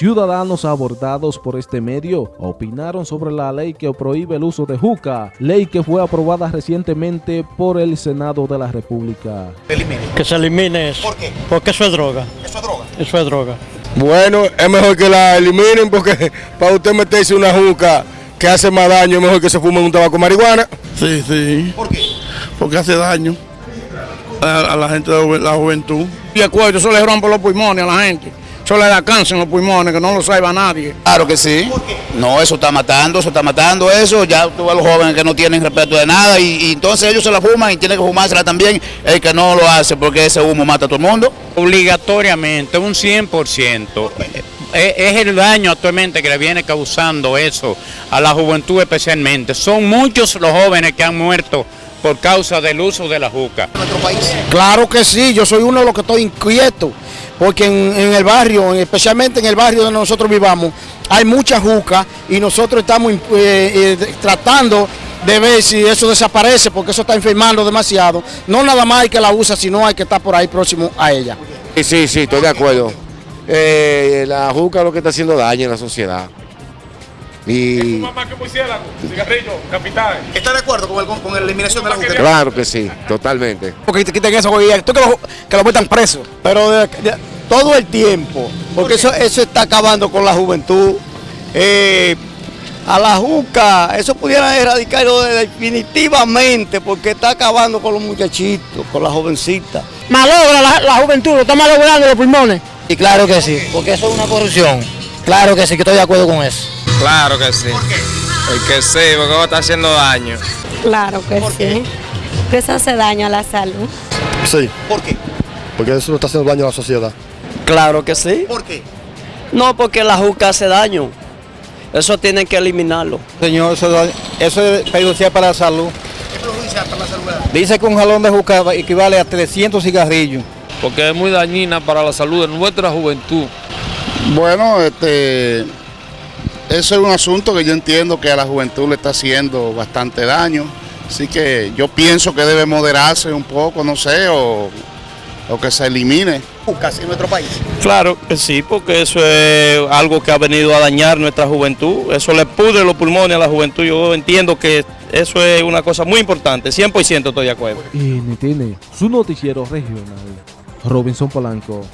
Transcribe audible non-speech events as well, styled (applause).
Ciudadanos abordados por este medio opinaron sobre la ley que prohíbe el uso de juca, ley que fue aprobada recientemente por el Senado de la República. Que se elimine eso. ¿Por qué? Porque eso es droga. Eso es droga. Eso es droga. Bueno, es mejor que la eliminen porque (laughs) para usted meterse una juca que hace más daño, es mejor que se fume un tabaco de marihuana. Sí, sí, ¿Por qué? porque hace daño a, a la gente de la ju- la juventud. Y el cuello, eso le rompe los pulmones a la gente. Eso le da cáncer en los pulmones, que no lo sabe nadie. Claro que sí. ¿Por qué? No, eso está matando, eso está matando eso. Ya tú ves los jóvenes que no tienen respeto de nada y, y entonces ellos se la fuman y tienen que fumársela también el que no lo hace porque ese humo mata a todo el mundo. Obligatoriamente, un 100%. Es, es el daño actualmente que le viene causando eso a la juventud especialmente. Son muchos los jóvenes que han muerto por causa del uso de la juca. En nuestro país. Claro que sí, yo soy uno de los que estoy inquieto, porque en, en el barrio, en- especialmente en el barrio donde nosotros vivamos, hay mucha juca y nosotros estamos eh, eh, tratando de ver si eso desaparece, porque eso está enfermando demasiado. No nada más hay que la usa, sino hay que estar por ahí próximo a ella. Sí, sí, sí, estoy de acuerdo. Eh, la juca es lo que está haciendo daño en la sociedad. Y ¿Está de acuerdo con, el, con la eliminación de la juca? claro que sí, totalmente. Porque te quiten eso, tú que lo, que lo metan preso. Pero de- de- todo el tiempo, porque eso, eso está acabando con la juventud. Eh, a la juca, eso pudiera erradicarlo de- definitivamente, porque está acabando con los muchachitos, con las jovencitas. Malogra la, la juventud, lo está malogrando los pulmones. Y claro que sí, porque eso es una corrupción. Claro que sí, que estoy de acuerdo con eso. Claro que sí. El que sí, porque va a estar haciendo daño. Claro que sí. Que eso hace daño a la salud. Sí, ¿Por qué? porque eso está haciendo daño a la sociedad. Claro que sí. ¿Por qué? No, porque la juca hace daño. Eso tienen que eliminarlo. Señor, eso, eso es perjudicial para la salud. ¿Es perjudicial para la salud? Dice que un jalón de juca equivale a 300 cigarrillos. Porque es muy dañina para la salud de nuestra juventud. Bueno, este, eso es un asunto que yo entiendo que a la juventud le está haciendo bastante daño. Así que yo pienso que debe moderarse un poco, no sé, o, o que se elimine. Jucas en nuestro país. Claro que sí, porque eso es algo que ha venido a dañar nuestra juventud. Eso le pudre los pulmones a la juventud. Yo entiendo que eso es una cosa muy importante. 100% estoy de acuerdo. NTN, su noticiero regional. Robinson Polanco.